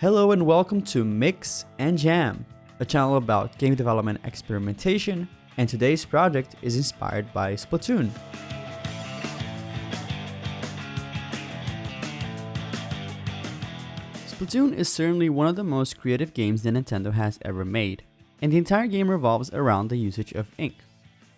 Hello and welcome to Mix and Jam, a channel about game development experimentation, and today's project is inspired by Splatoon. Splatoon is certainly one of the most creative games that Nintendo has ever made, and the entire game revolves around the usage of ink.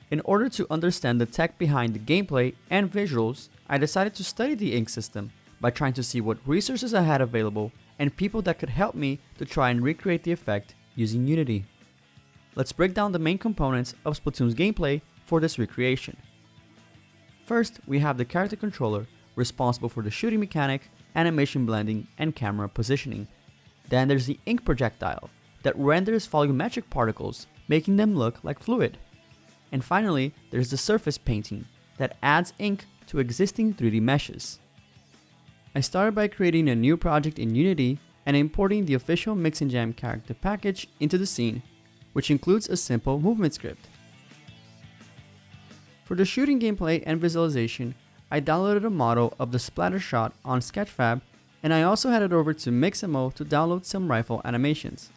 In order to understand the tech behind the gameplay and visuals, I decided to study the ink system by trying to see what resources I had available and people that could help me to try and recreate the effect using Unity. Let's break down the main components of Splatoon's gameplay for this recreation. First, we have the character controller, responsible for the shooting mechanic, animation blending, and camera positioning. Then there's the ink projectile, that renders volumetric particles, making them look like fluid. And finally, there's the surface painting, that adds ink to existing 3D meshes. I started by creating a new project in Unity and importing the official Mix and Jam character package into the scene, which includes a simple movement script. For the shooting gameplay and visualization, I downloaded a model of the splatter shot on Sketchfab and I also headed over to Mixamo to download some rifle animations.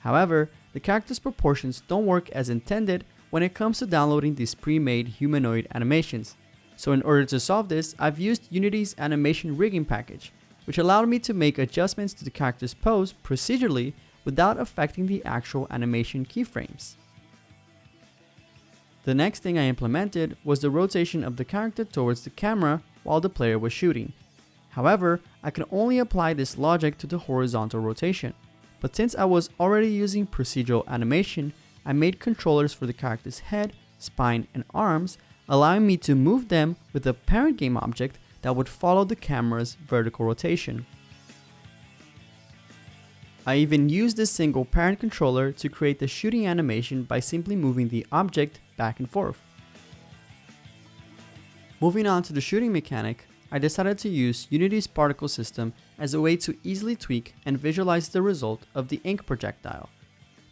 However, the character's proportions don't work as intended when it comes to downloading these pre-made humanoid animations, so in order to solve this, I've used Unity's animation rigging package, which allowed me to make adjustments to the character's pose procedurally without affecting the actual animation keyframes. The next thing I implemented was the rotation of the character towards the camera while the player was shooting. However, I can only apply this logic to the horizontal rotation, but since I was already using procedural animation, I made controllers for the character's head, spine, and arms allowing me to move them with a parent game object that would follow the camera's vertical rotation. I even used this single parent controller to create the shooting animation by simply moving the object back and forth. Moving on to the shooting mechanic, I decided to use Unity's particle system as a way to easily tweak and visualize the result of the ink projectile.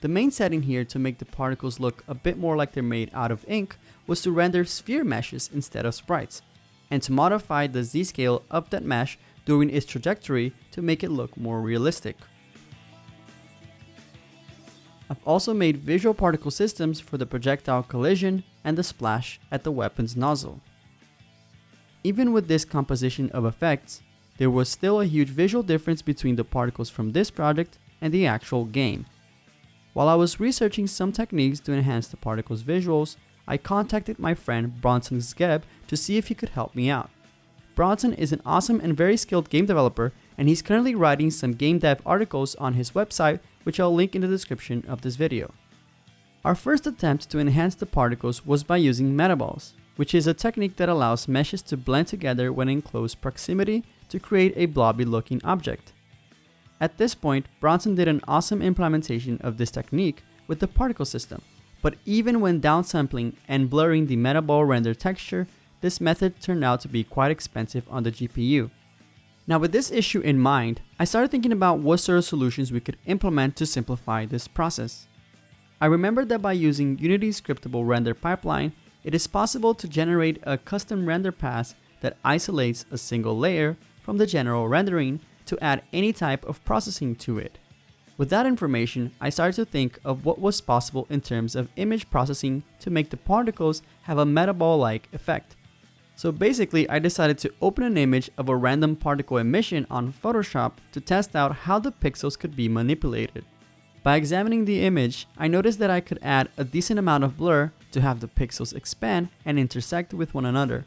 The main setting here to make the particles look a bit more like they're made out of ink was to render sphere meshes instead of sprites, and to modify the z-scale of that mesh during its trajectory to make it look more realistic. I've also made visual particle systems for the projectile collision and the splash at the weapon's nozzle. Even with this composition of effects, there was still a huge visual difference between the particles from this project and the actual game. While I was researching some techniques to enhance the particle's visuals, I contacted my friend Bronson Zgeb to see if he could help me out. Bronson is an awesome and very skilled game developer, and he's currently writing some game dev articles on his website, which I'll link in the description of this video. Our first attempt to enhance the particles was by using metaballs, which is a technique that allows meshes to blend together when in close proximity to create a blobby looking object. At this point, Bronson did an awesome implementation of this technique with the particle system, but even when downsampling and blurring the metaball render texture, this method turned out to be quite expensive on the GPU. Now with this issue in mind, I started thinking about what sort of solutions we could implement to simplify this process. I remembered that by using Unity's scriptable render pipeline, it is possible to generate a custom render pass that isolates a single layer from the general rendering to add any type of processing to it. With that information, I started to think of what was possible in terms of image processing to make the particles have a metaball-like effect. So basically, I decided to open an image of a random particle emission on Photoshop to test out how the pixels could be manipulated. By examining the image, I noticed that I could add a decent amount of blur to have the pixels expand and intersect with one another.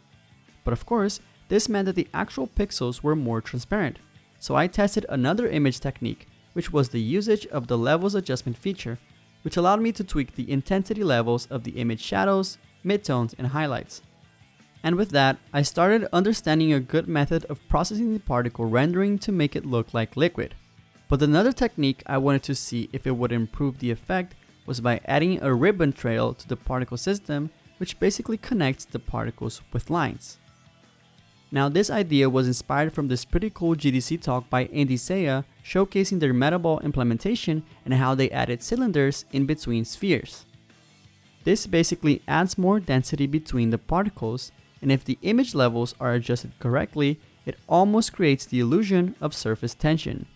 But of course, this meant that the actual pixels were more transparent. So I tested another image technique, which was the usage of the levels adjustment feature, which allowed me to tweak the intensity levels of the image shadows, midtones, and highlights. And with that, I started understanding a good method of processing the particle rendering to make it look like liquid. But another technique I wanted to see if it would improve the effect was by adding a ribbon trail to the particle system, which basically connects the particles with lines. Now this idea was inspired from this pretty cool GDC talk by Andy Seiya showcasing their Metaball implementation and how they added cylinders in between spheres. This basically adds more density between the particles and if the image levels are adjusted correctly, it almost creates the illusion of surface tension.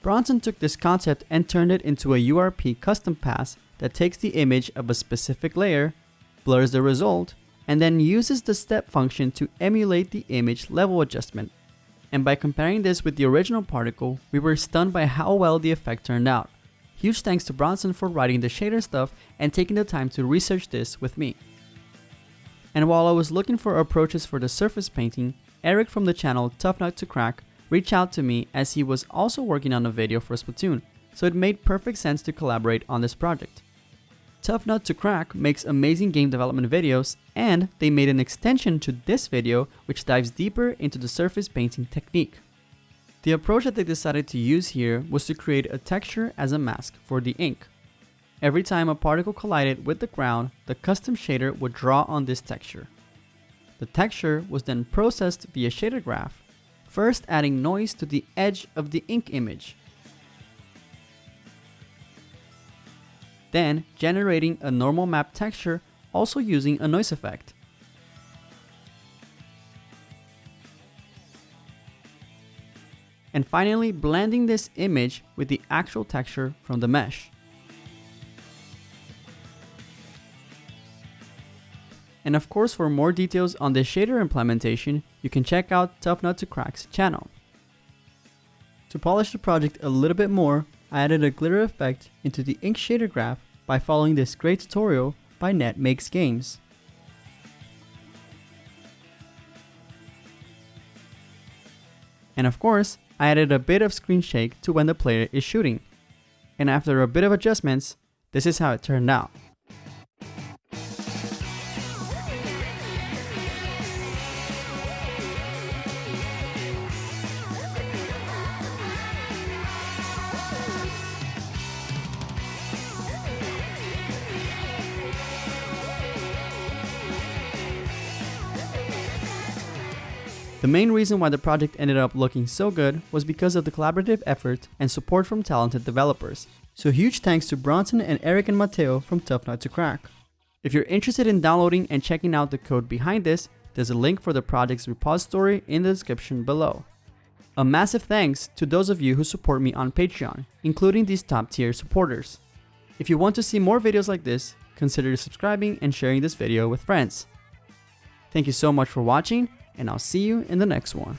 Bronson took this concept and turned it into a URP custom pass that takes the image of a specific layer, blurs the result, and then uses the step function to emulate the image level adjustment. And by comparing this with the original particle, we were stunned by how well the effect turned out. Huge thanks to Bronson for writing the shader stuff and taking the time to research this with me. And while I was looking for approaches for the surface painting, Eric from the channel Tough Nut to Crack reached out to me as he was also working on a video for Splatoon, so it made perfect sense to collaborate on this project. Tough Nut to Crack makes amazing game development videos, and they made an extension to this video which dives deeper into the surface painting technique. The approach that they decided to use here was to create a texture as a mask for the ink. Every time a particle collided with the ground, the custom shader would draw on this texture. The texture was then processed via shader graph, first adding noise to the edge of the ink image, then generating a normal map texture also using a noise effect. And finally blending this image with the actual texture from the mesh. And of course for more details on the shader implementation, you can check out Tough Nut to Crack's channel. To polish the project a little bit more, I added a glitter effect into the ink shader graph by following this great tutorial by Ned Makes Games. And of course, I added a bit of screen shake to when the player is shooting. And after a bit of adjustments, this is how it turned out. The main reason why the project ended up looking so good was because of the collaborative effort and support from talented developers. So huge thanks to Bronson and Eric and Mateo from Tough Nut to Crack. If you're interested in downloading and checking out the code behind this, there's a link for the project's repository in the description below. A massive thanks to those of you who support me on Patreon, including these top tier supporters. If you want to see more videos like this, consider subscribing and sharing this video with friends. Thank you so much for watching, and I'll see you in the next one.